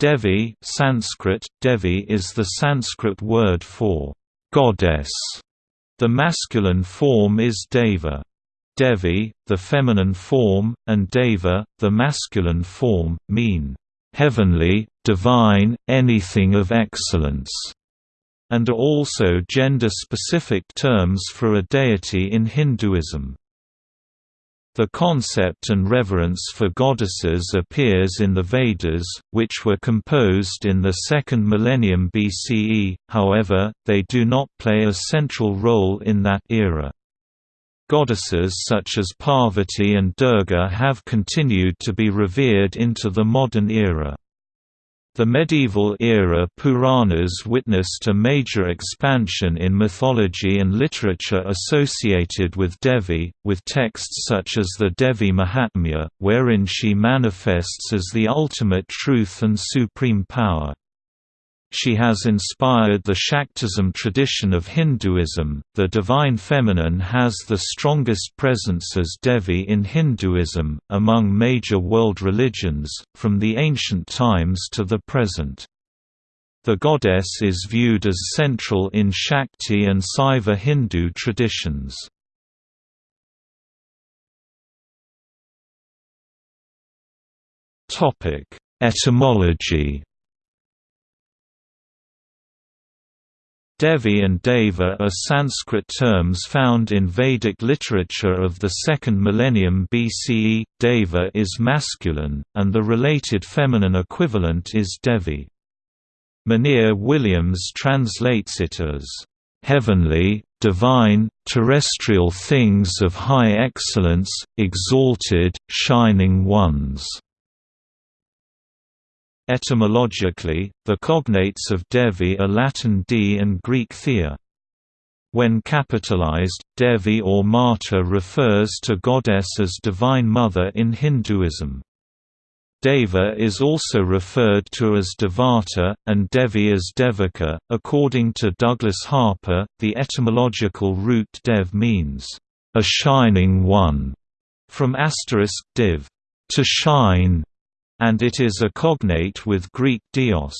Devi Sanskrit, Devi is the Sanskrit word for goddess. The masculine form is Deva. Devi, the feminine form, and Deva, the masculine form, mean heavenly, divine, anything of excellence, and are also gender-specific terms for a deity in Hinduism. The concept and reverence for goddesses appears in the Vedas, which were composed in the second millennium BCE, however, they do not play a central role in that era. Goddesses such as Parvati and Durga have continued to be revered into the modern era. The medieval era Puranas witnessed a major expansion in mythology and literature associated with Devi, with texts such as the Devi Mahatmya, wherein she manifests as the ultimate truth and supreme power. She has inspired the Shaktism tradition of Hinduism. The divine feminine has the strongest presence as Devi in Hinduism, among major world religions, from the ancient times to the present. The goddess is viewed as central in Shakti and Saiva Hindu traditions. Etymology Devi and Deva are Sanskrit terms found in Vedic literature of the second millennium BCE. Deva is masculine, and the related feminine equivalent is Devi. Monier Williams translates it as, "...heavenly, divine, terrestrial things of high excellence, exalted, shining ones." Etymologically, the cognates of Devi are Latin D and Greek Thea. When capitalized, Devi or Mata refers to goddess as Divine Mother in Hinduism. Deva is also referred to as Devata, and Devi as Devika. According to Douglas Harper, the etymological root dev means, a shining one, from asterisk div, to shine, and it is a cognate with Greek dios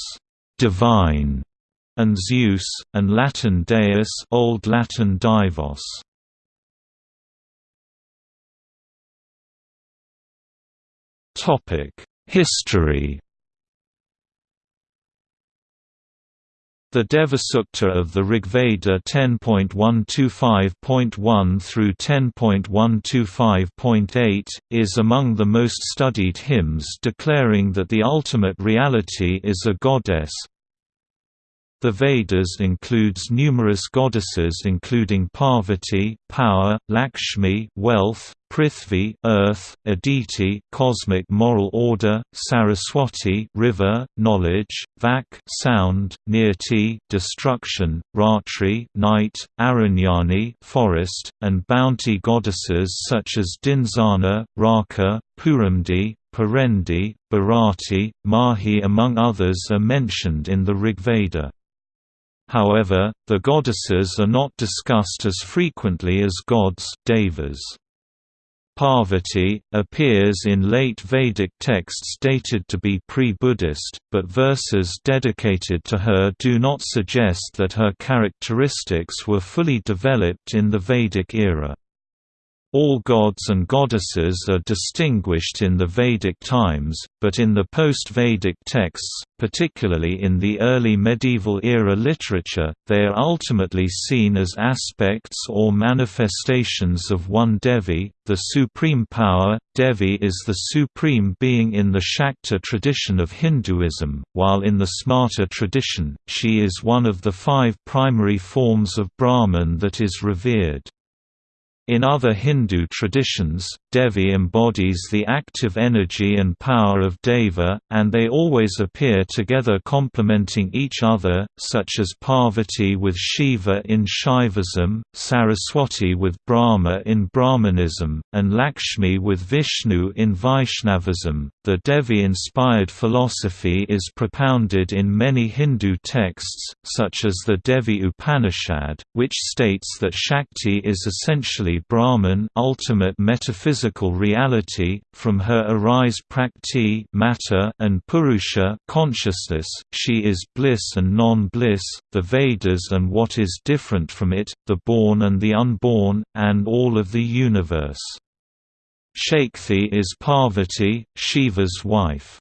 divine, and Zeus, and Latin deus Old Latin divos. History The Devasukta of the Rigveda 10.125.1 through 10.125.8, is among the most studied hymns declaring that the ultimate reality is a goddess, the Vedas includes numerous goddesses including Parvati, power, Lakshmi, wealth, Prithvi, earth, Aditi, cosmic moral order, Saraswati, river, knowledge, Vak, sound, Nirti, destruction, Ratri, night, Aranyani, forest, and bounty goddesses such as Dinzana, Raka, Puramdi, Parendi, Bharati, Mahi among others are mentioned in the Rigveda. However, the goddesses are not discussed as frequently as gods devas. Parvati, appears in late Vedic texts dated to be pre-Buddhist, but verses dedicated to her do not suggest that her characteristics were fully developed in the Vedic era. All gods and goddesses are distinguished in the Vedic times, but in the post-Vedic texts, particularly in the early medieval era literature, they are ultimately seen as aspects or manifestations of one Devi, the supreme power. Devi is the supreme being in the Shakta tradition of Hinduism, while in the Smarta tradition, she is one of the five primary forms of Brahman that is revered. In other Hindu traditions, Devi embodies the active energy and power of Deva, and they always appear together complementing each other, such as Parvati with Shiva in Shaivism, Saraswati with Brahma in Brahmanism, and Lakshmi with Vishnu in Vaishnavism. The Devi inspired philosophy is propounded in many Hindu texts, such as the Devi Upanishad, which states that Shakti is essentially Brahman ultimate metaphysical reality, from her arise Prakrti matter and Purusha consciousness, she is bliss and non-bliss, the Vedas and what is different from it, the born and the unborn, and all of the universe. Shakthi is Parvati, Shiva's wife.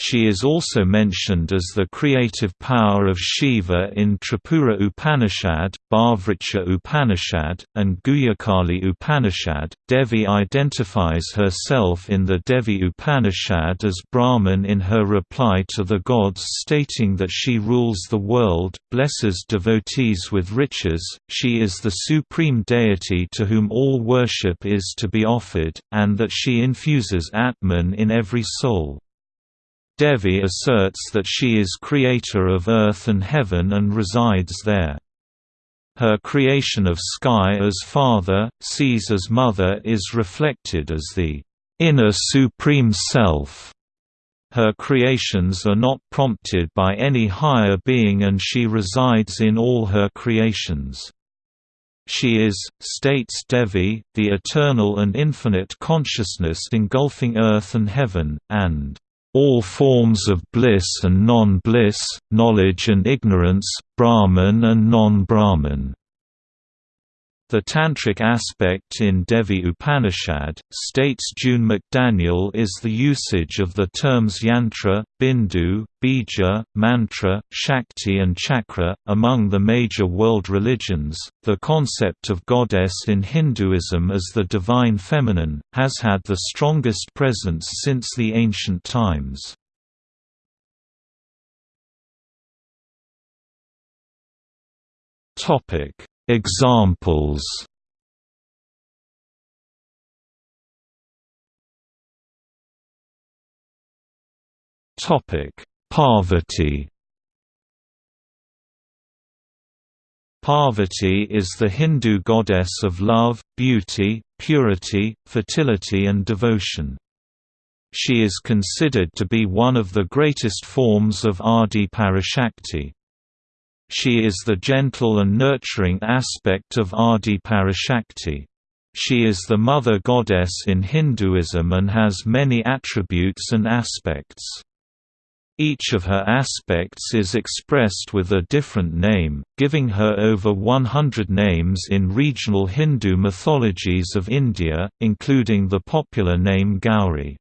She is also mentioned as the creative power of Shiva in Tripura Upanishad, Bahvricha Upanishad, and Guhyakali Upanishad. Devi identifies herself in the Devi Upanishad as Brahman in her reply to the gods, stating that she rules the world, blesses devotees with riches, she is the supreme deity to whom all worship is to be offered, and that she infuses Atman in every soul. Devi asserts that she is creator of earth and heaven and resides there. Her creation of sky as father, seas as mother is reflected as the inner supreme self. Her creations are not prompted by any higher being and she resides in all her creations. She is, states Devi, the eternal and infinite consciousness engulfing earth and heaven, and all forms of bliss and non-bliss, knowledge and ignorance, Brahman and non-Brahman. The Tantric aspect in Devi Upanishad, states June McDaniel is the usage of the terms yantra, bindu, bija, mantra, shakti, and chakra. Among the major world religions, the concept of goddess in Hinduism as the divine feminine has had the strongest presence since the ancient times. Topic Examples Topic: Parvati. Parvati is the Hindu goddess of love, beauty, purity, fertility and devotion. She is considered to be one of the greatest forms of Adi Parashakti. She is the gentle and nurturing aspect of Adi Parashakti. She is the mother goddess in Hinduism and has many attributes and aspects. Each of her aspects is expressed with a different name, giving her over 100 names in regional Hindu mythologies of India, including the popular name Gauri.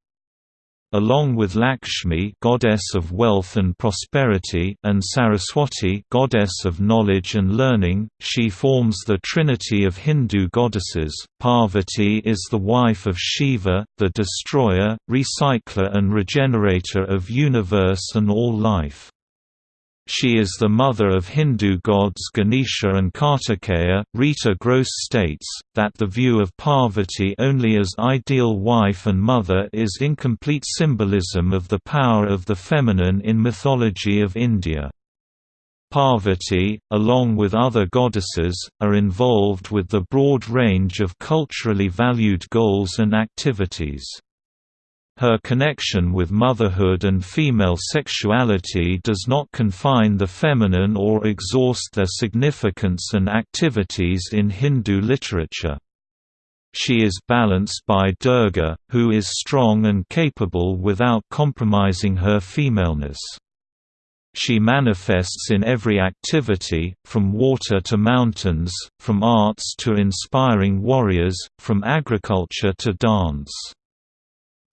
Along with Lakshmi goddess of wealth and prosperity and Saraswati goddess of knowledge and learning, she forms the trinity of Hindu goddesses. Parvati is the wife of Shiva, the destroyer, recycler and regenerator of universe and all life. She is the mother of Hindu gods Ganesha and Kartikeya. Rita Gross states that the view of Parvati only as ideal wife and mother is incomplete symbolism of the power of the feminine in mythology of India. Parvati, along with other goddesses, are involved with the broad range of culturally valued goals and activities. Her connection with motherhood and female sexuality does not confine the feminine or exhaust their significance and activities in Hindu literature. She is balanced by Durga, who is strong and capable without compromising her femaleness. She manifests in every activity, from water to mountains, from arts to inspiring warriors, from agriculture to dance.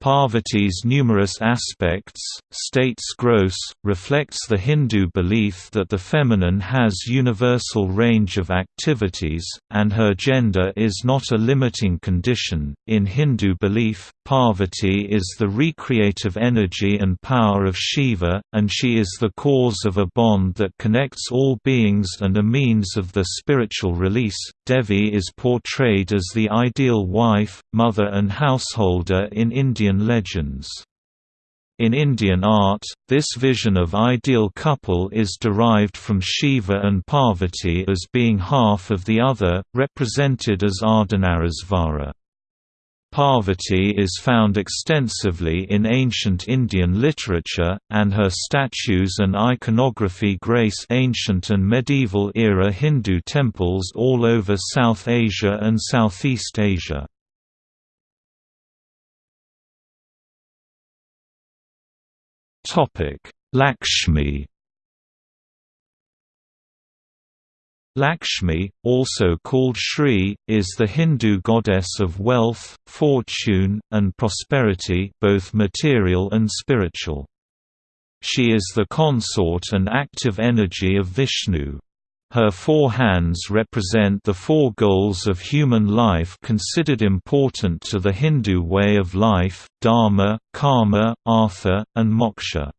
Parvati's numerous aspects, states Gross, reflects the Hindu belief that the feminine has universal range of activities, and her gender is not a limiting condition. In Hindu belief, Parvati is the recreative energy and power of Shiva, and she is the cause of a bond that connects all beings and a means of the spiritual release. Devi is portrayed as the ideal wife, mother, and householder in Indian legends. In Indian art, this vision of ideal couple is derived from Shiva and Parvati as being half of the other, represented as Ardhanarishvara. Parvati is found extensively in ancient Indian literature, and her statues and iconography grace ancient and medieval era Hindu temples all over South Asia and Southeast Asia. Lakshmi Lakshmi, also called Shri, is the Hindu goddess of wealth, fortune, and prosperity both material and spiritual. She is the consort and active energy of Vishnu. Her four hands represent the four goals of human life considered important to the Hindu way of life, dharma, karma, artha, and moksha.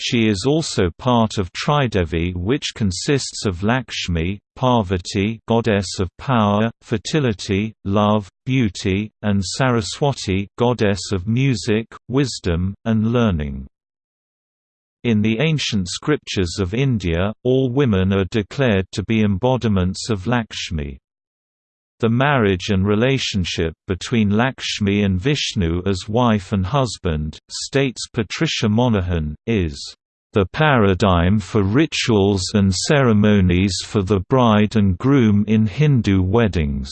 She is also part of Tridevi which consists of Lakshmi, Parvati goddess of power, fertility, love, beauty, and Saraswati goddess of music, wisdom, and learning. In the ancient scriptures of India, all women are declared to be embodiments of Lakshmi. The marriage and relationship between Lakshmi and Vishnu as wife and husband, states Patricia Monaghan, is the paradigm for rituals and ceremonies for the bride and groom in Hindu weddings.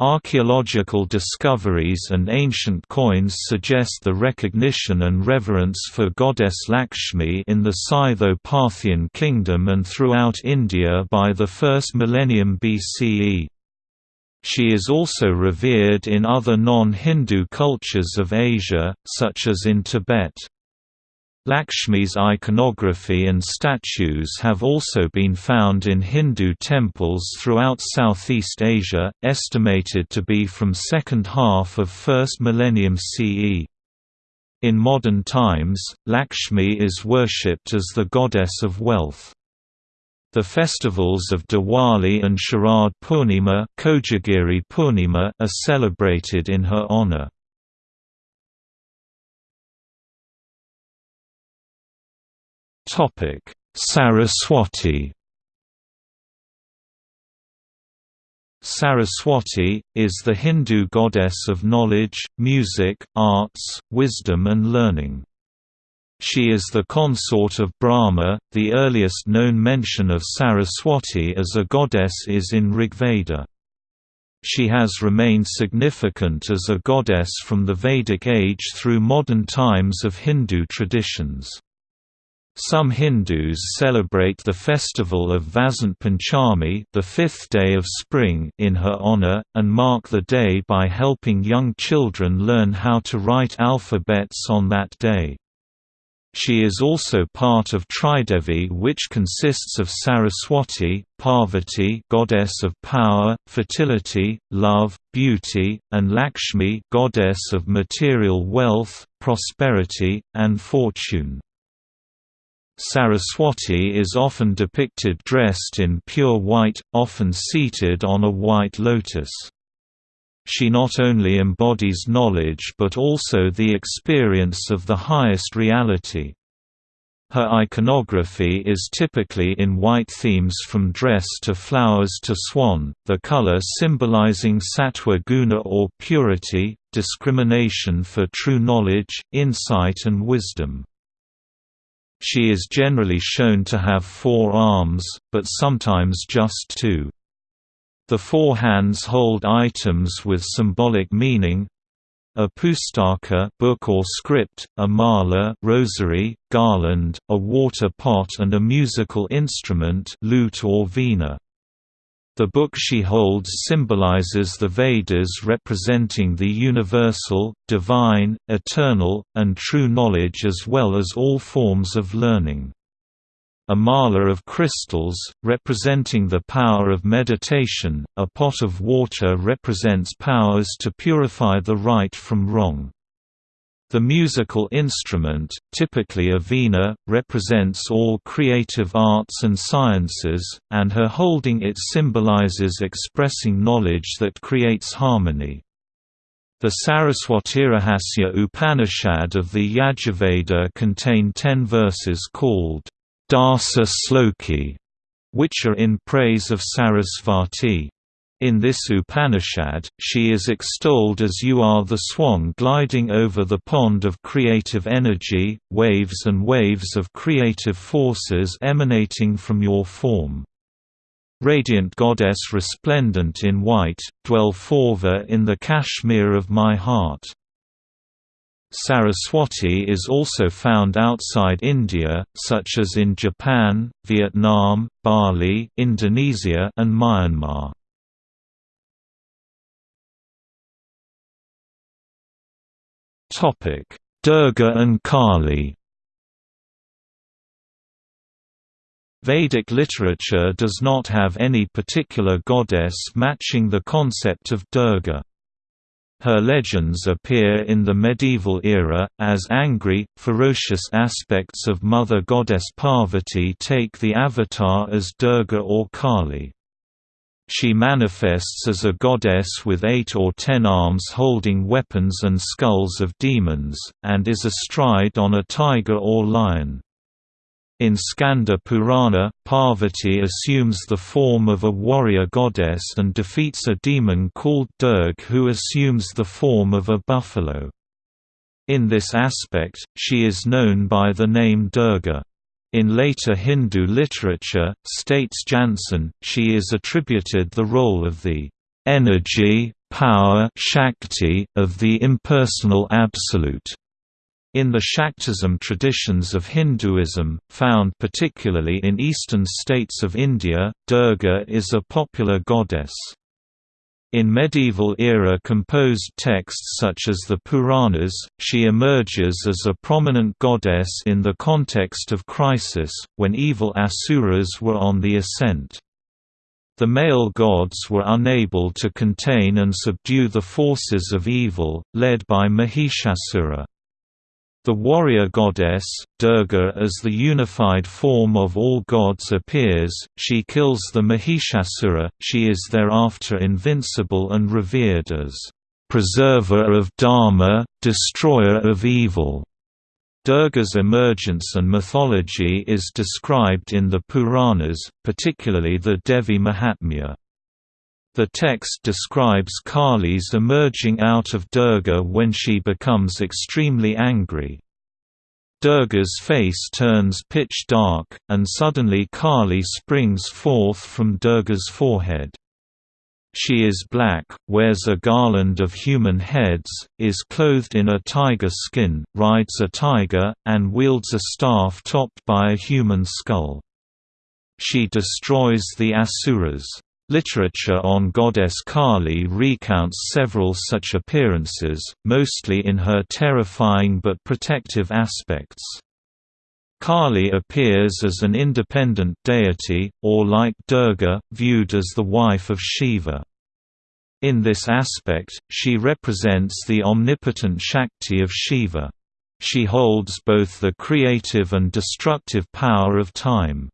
Archaeological discoveries and ancient coins suggest the recognition and reverence for goddess Lakshmi in the Scytho-Parthian kingdom and throughout India by the 1st millennium BCE. She is also revered in other non-Hindu cultures of Asia, such as in Tibet. Lakshmi's iconography and statues have also been found in Hindu temples throughout Southeast Asia, estimated to be from second half of 1st millennium CE. In modern times, Lakshmi is worshipped as the goddess of wealth. The festivals of Diwali and Sharad Purnima, Kojagiri Purnima are celebrated in her honor. Topic: Saraswati. Saraswati, is the Hindu goddess of knowledge, music, arts, wisdom and learning. She is the consort of Brahma. The earliest known mention of Saraswati as a goddess is in Rigveda. She has remained significant as a goddess from the Vedic age through modern times of Hindu traditions. Some Hindus celebrate the festival of Vasant Panchami the fifth day of spring in her honor, and mark the day by helping young children learn how to write alphabets on that day. She is also part of Tridevi which consists of Saraswati, Parvati goddess of power, fertility, love, beauty, and Lakshmi goddess of material wealth, prosperity, and fortune. Saraswati is often depicted dressed in pure white, often seated on a white lotus. She not only embodies knowledge but also the experience of the highest reality. Her iconography is typically in white themes from dress to flowers to swan, the color symbolizing sattva guna or purity, discrimination for true knowledge, insight and wisdom. She is generally shown to have four arms, but sometimes just two. The four hands hold items with symbolic meaning a pustaka book or script, a mala rosary, garland, a water pot and a musical instrument lute or veena. The book she holds symbolizes the Vedas representing the universal, divine, eternal, and true knowledge as well as all forms of learning. A mala of crystals, representing the power of meditation, a pot of water represents powers to purify the right from wrong. The musical instrument, typically a veena, represents all creative arts and sciences, and her holding it symbolizes expressing knowledge that creates harmony. The Saraswatirahasya Upanishad of the Yajurveda contain ten verses called Dasa Sloki, which are in praise of Sarasvati. In this Upanishad, she is extolled as you are the swan gliding over the pond of creative energy, waves and waves of creative forces emanating from your form. Radiant goddess resplendent in white, dwell forever in the Kashmir of my heart. Saraswati is also found outside India, such as in Japan, Vietnam, Bali, Indonesia and Myanmar. Durga and Kali. Vedic literature does not have any particular goddess matching the concept of Durga. Her legends appear in the medieval era, as angry, ferocious aspects of Mother Goddess Parvati take the avatar as Durga or Kali. She manifests as a goddess with eight or ten arms holding weapons and skulls of demons, and is astride on a tiger or lion. In Skanda Purana, Parvati assumes the form of a warrior goddess and defeats a demon called Durg who assumes the form of a buffalo. In this aspect, she is known by the name Durga. In later Hindu literature, states Jansen, she is attributed the role of the energy, power Shakti of the impersonal Absolute. In the Shaktism traditions of Hinduism, found particularly in eastern states of India, Durga is a popular goddess. In medieval-era composed texts such as the Puranas, she emerges as a prominent goddess in the context of crisis, when evil asuras were on the ascent. The male gods were unable to contain and subdue the forces of evil, led by Mahishasura. The warrior goddess, Durga as the unified form of all gods appears, she kills the Mahishasura, she is thereafter invincible and revered as, "...preserver of Dharma, destroyer of evil." Durga's emergence and mythology is described in the Puranas, particularly the Devi Mahatmya. The text describes Kali's emerging out of Durga when she becomes extremely angry. Durga's face turns pitch dark, and suddenly Kali springs forth from Durga's forehead. She is black, wears a garland of human heads, is clothed in a tiger skin, rides a tiger, and wields a staff topped by a human skull. She destroys the Asuras. Literature on goddess Kali recounts several such appearances, mostly in her terrifying but protective aspects. Kali appears as an independent deity, or like Durga, viewed as the wife of Shiva. In this aspect, she represents the omnipotent Shakti of Shiva. She holds both the creative and destructive power of time.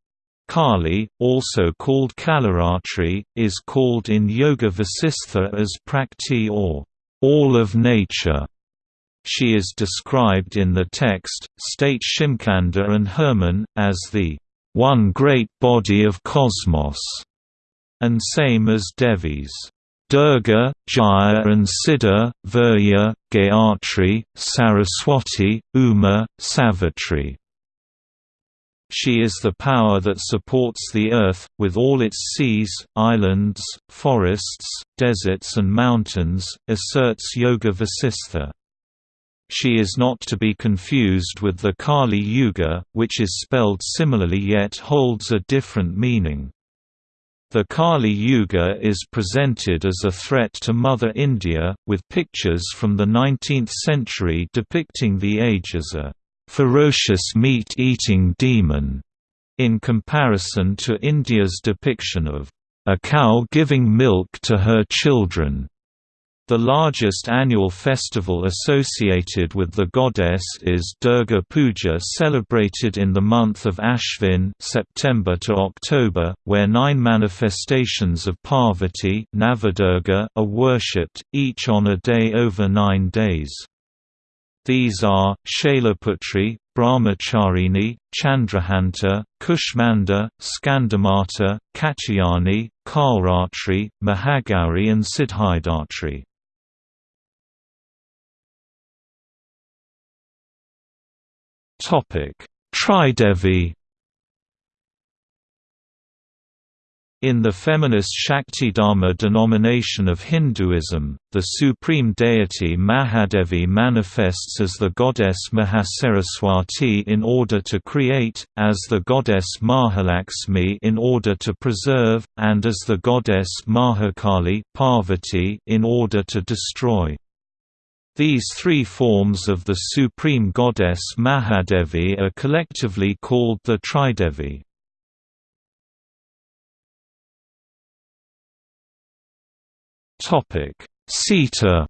Kali, also called Kalaratri, is called in Yoga Vasistha as Prakriti or all of nature. She is described in the text, state Shimkhada and Herman, as the one great body of cosmos, and same as Devis. Durga, Jaya and Siddha, Virya, Gayatri, Saraswati, Uma, Savitri. She is the power that supports the earth, with all its seas, islands, forests, deserts and mountains, asserts Yoga Vasistha. She is not to be confused with the Kali Yuga, which is spelled similarly yet holds a different meaning. The Kali Yuga is presented as a threat to Mother India, with pictures from the 19th century depicting the age as a ferocious meat-eating demon, in comparison to India's depiction of a cow giving milk to her children. The largest annual festival associated with the goddess is Durga Puja celebrated in the month of Ashvin September to October, where nine manifestations of Parvati Navadurga are worshipped, each on a day over nine days. These are, Shailaputri, Brahmacharini, Chandraghanta, Kushmanda, Skandamata, Katyayani, Kalratri, Mahagauri and Siddhidatri. Tridevi In the feminist Shaktidharma denomination of Hinduism, the supreme deity Mahadevi manifests as the goddess Mahasaraswati in order to create, as the goddess Mahalakshmi in order to preserve, and as the goddess Mahakali Parvati in order to destroy. These three forms of the supreme goddess Mahadevi are collectively called the Tridevi. Sita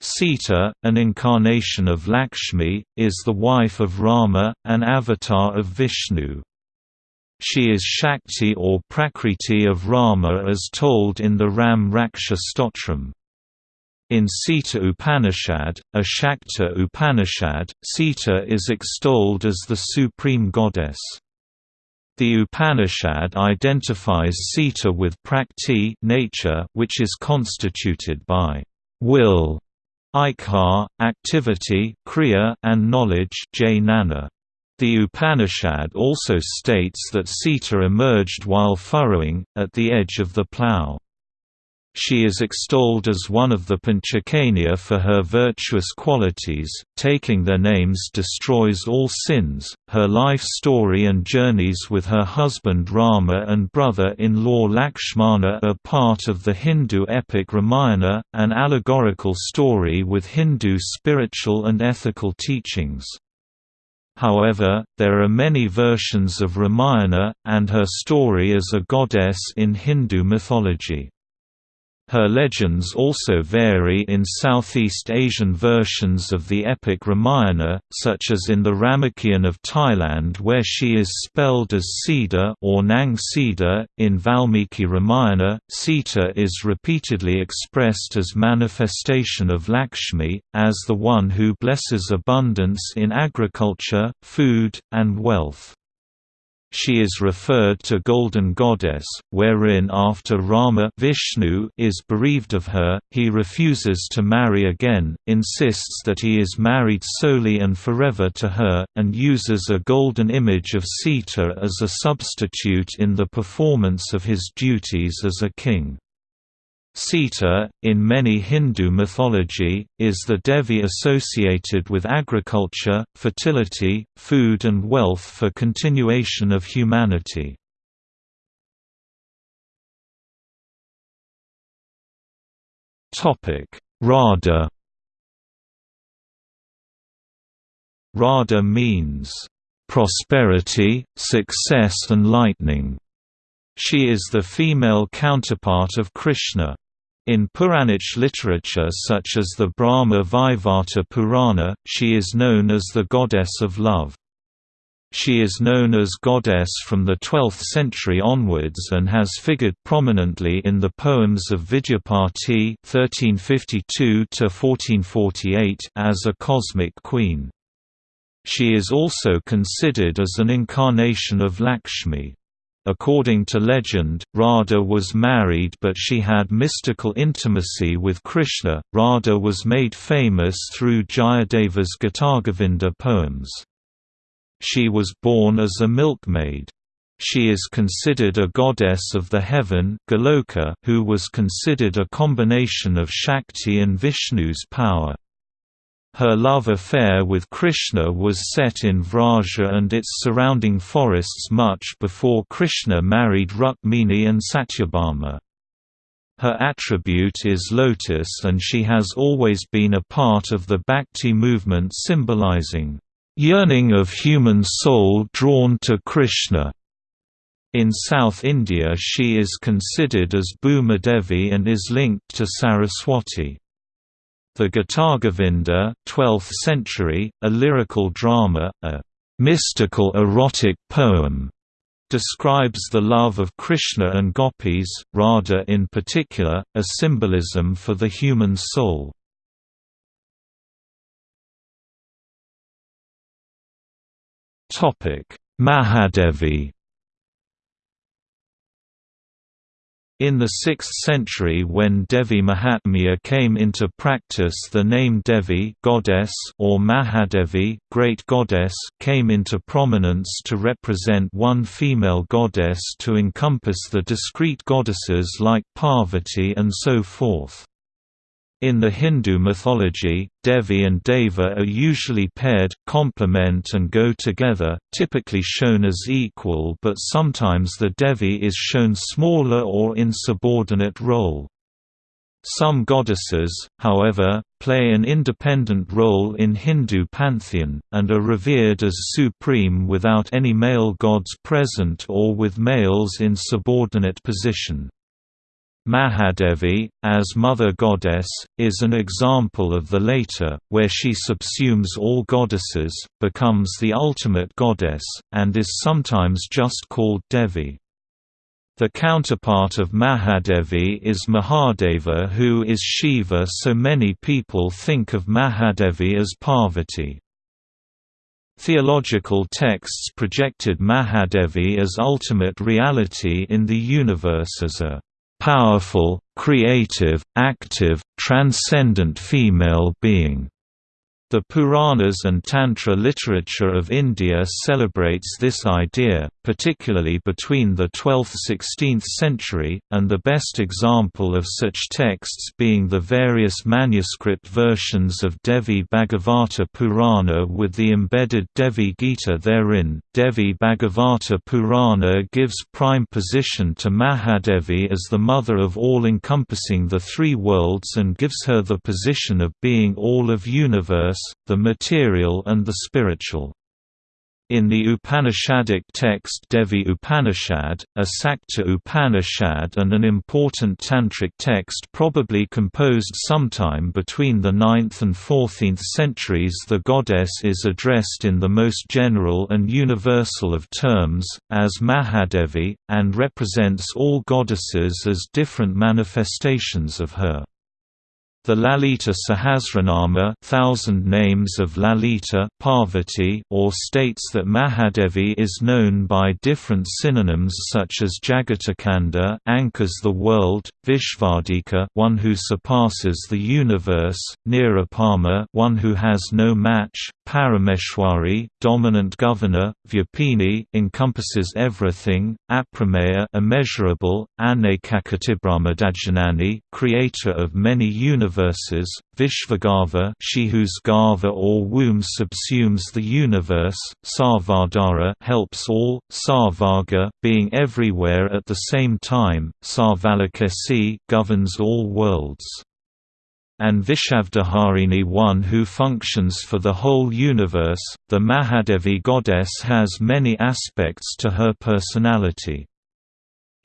Sita, an incarnation of Lakshmi, is the wife of Rama, an avatar of Vishnu. She is Shakti or Prakriti of Rama as told in the Ram Raksha Stotram. In Sita Upanishad, a Shakta Upanishad, Sita is extolled as the supreme goddess. The Upanishad identifies Sita with Prakriti nature, which is constituted by will, iccha, activity, kriya, and knowledge jnana. The Upanishad also states that Sita emerged while furrowing, at the edge of the plough. She is extolled as one of the Panchakanya for her virtuous qualities, taking their names destroys all sins. Her life story and journeys with her husband Rama and brother-in-law Lakshmana are part of the Hindu epic Ramayana, an allegorical story with Hindu spiritual and ethical teachings. However, there are many versions of Ramayana, and her story as a goddess in Hindu mythology. Her legends also vary in Southeast Asian versions of the epic Ramayana, such as in the Ramakien of Thailand where she is spelled as Sida or Nang Sida. In Valmiki Ramayana, Sita is repeatedly expressed as manifestation of Lakshmi, as the one who blesses abundance in agriculture, food, and wealth. She is referred to Golden Goddess, wherein after Rama Vishnu is bereaved of her, he refuses to marry again, insists that he is married solely and forever to her, and uses a golden image of Sita as a substitute in the performance of his duties as a king. Sita, in many Hindu mythology, is the Devi associated with agriculture, fertility, food and wealth for continuation of humanity. Radha Radha means, "...prosperity, success and lightning." She is the female counterpart of Krishna. In Puranic literature such as the Brahma Vaivarta Purana, she is known as the goddess of love. She is known as goddess from the 12th century onwards and has figured prominently in the poems of Vidyapati (1352–1448) as a cosmic queen. She is also considered as an incarnation of Lakshmi. According to legend, Radha was married but she had mystical intimacy with Krishna. Radha was made famous through Jayadeva's Gitagovinda poems. She was born as a milkmaid. She is considered a goddess of the heaven Goloka, who was considered a combination of Shakti and Vishnu's power. Her love affair with Krishna was set in Vraja and its surrounding forests much before Krishna married Rukmini and Satyabhama. Her attribute is lotus and she has always been a part of the Bhakti movement symbolizing, "...yearning of human soul drawn to Krishna." In South India she is considered as Bhuma Devi and is linked to Saraswati. The Gitagovinda 12th century, a lyrical drama, a mystical erotic poem describes the love of Krishna and gopis, Radha in particular, a symbolism for the human soul. Mahadevi In the 6th century when Devi Mahatmya came into practice the name Devi goddess or Mahadevi great goddess came into prominence to represent one female goddess to encompass the discrete goddesses like Parvati and so forth. In the Hindu mythology, Devi and Deva are usually paired, complement and go together, typically shown as equal but sometimes the Devi is shown smaller or in subordinate role. Some goddesses, however, play an independent role in Hindu pantheon, and are revered as supreme without any male gods present or with males in subordinate position. Mahadevi, as mother goddess, is an example of the later, where she subsumes all goddesses, becomes the ultimate goddess, and is sometimes just called Devi. The counterpart of Mahadevi is Mahadeva who is Shiva so many people think of Mahadevi as Parvati. Theological texts projected Mahadevi as ultimate reality in the universe as a powerful, creative, active, transcendent female being. The Puranas and Tantra literature of India celebrates this idea, particularly between the 12th–16th century, and the best example of such texts being the various manuscript versions of Devi Bhagavata Purana with the embedded Devi Gita therein. Devi Bhagavata Purana gives prime position to Mahadevi as the mother of all encompassing the three worlds and gives her the position of being all of universe the material and the spiritual. In the Upanishadic text Devi Upanishad, a Sakta Upanishad and an important tantric text probably composed sometime between the 9th and 14th centuries the goddess is addressed in the most general and universal of terms, as Mahadevi, and represents all goddesses as different manifestations of her. The Lalita Sahasranama thousand names of Lalita Parvati or states that Mahadevi is known by different synonyms such as Jagatakanda anchors the world, Vishvadika one who surpasses the universe, Nirupama one who has no match, Parameshwari dominant governor, Vyapini encompasses everything, Aprameya immeasurable, Anekakotibrahmandajanani creator of many universes universes, Vishvagarbha she whose garbha or womb subsumes the universe, Sarvadhara helps all, Sarvaga being everywhere at the same time, Sarvalokesi governs all worlds and Vishvadharini one who functions for the whole universe. The Mahadevi goddess has many aspects to her personality.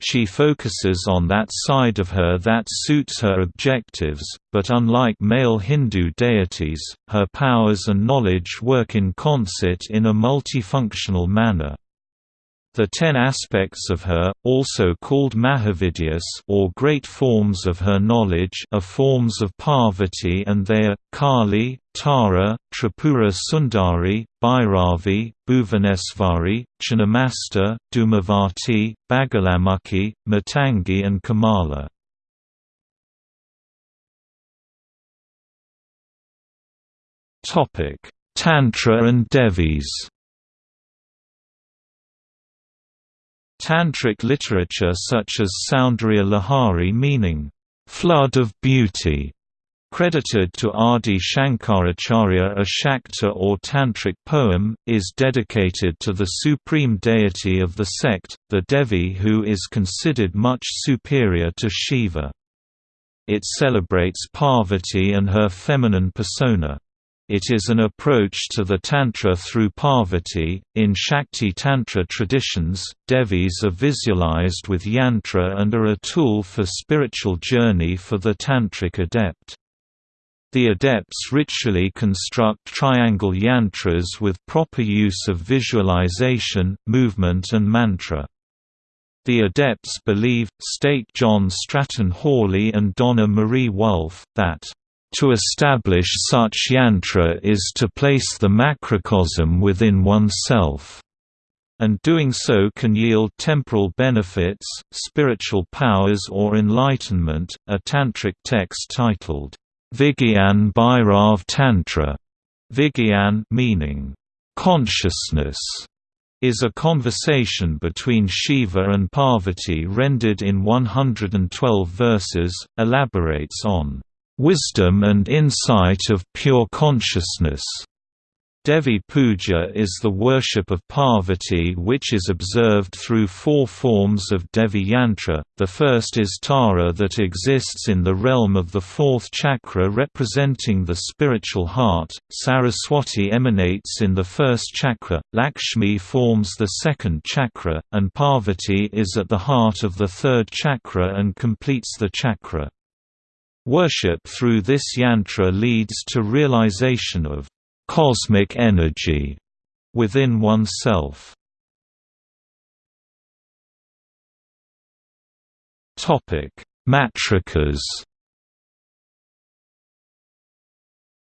She focuses on that side of her that suits her objectives, but unlike male Hindu deities, her powers and knowledge work in concert in a multifunctional manner. The ten aspects of her, also called Mahavidyas or great forms of her knowledge are forms of Parvati and they are, Kali, Tara, Tripura Sundari, Bhairavi, Bhuvanesvari, Chinnamasta, Dhumavati, Bagalamukhi, Matangi and Kamala. Tantra and Devis Tantric literature such as Saundarya Lahari meaning, "...flood of beauty", credited to Adi Shankaracharya a Shakta or Tantric poem, is dedicated to the supreme deity of the sect, the Devi who is considered much superior to Shiva. It celebrates Parvati and her feminine persona. It is an approach to the Tantra through Parvati. In Shakti Tantra traditions, Devis are visualized with yantra and are a tool for spiritual journey for the Tantric adept. The adepts ritually construct triangle yantras with proper use of visualization, movement and mantra. The adepts believe, state John Stratton Hawley and Donna Marie Wulff, that To establish such yantra is to place the macrocosm within oneself and doing so can yield temporal benefits, spiritual powers or enlightenment. A tantric text titled Vigyan Bhairav Tantra, Vigyan meaning consciousness, is a conversation between Shiva and Parvati rendered in 112 verses, elaborates on wisdom and insight of pure consciousness Devi Puja is the worship of Parvati which is observed through four forms of Devi Yantra. The first is Tara that exists in the realm of the fourth chakra representing the spiritual heart, Saraswati emanates in the first chakra, Lakshmi forms the second chakra, and Parvati is at the heart of the third chakra and completes the chakra. Worship through this yantra leads to realization of cosmic energy within oneself. Topic: Matrikas.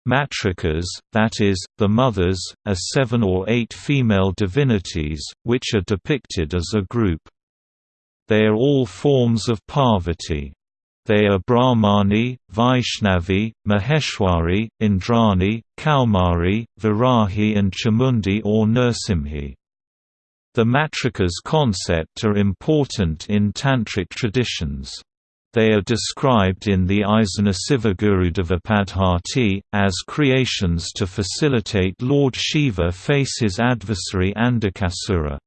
Matrikas, that is, the mothers, are seven or eight female divinities, which are depicted as a group. They are all forms of Parvati. They are Brahmani, Vaishnavi, Maheshwari, Indrani, Kaumari, Varahi and Chamundi or Nrsimhi. The matrikas concept are important in Tantric traditions. They are described in the Isana Sivagurudevapadhati, as creations to facilitate Lord Shiva face his adversary Andakasura.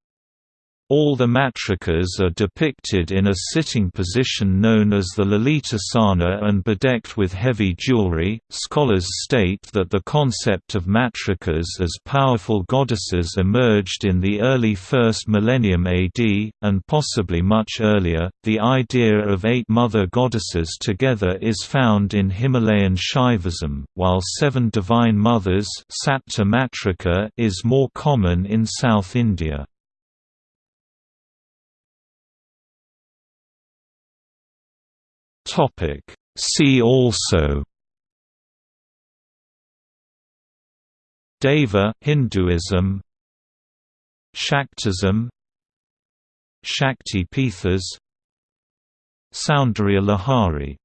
All the matrikas are depicted in a sitting position known as the Lalitasana and bedecked with heavy jewelry. Scholars state that the concept of matrikas as powerful goddesses emerged in the early first millennium AD, and possibly much earlier. The idea of eight mother goddesses together is found in Himalayan Shaivism, while seven divine mothers is more common in South India. Topic. See also Deva Hinduism Shaktism Shakti Pithas Soundarya Lahari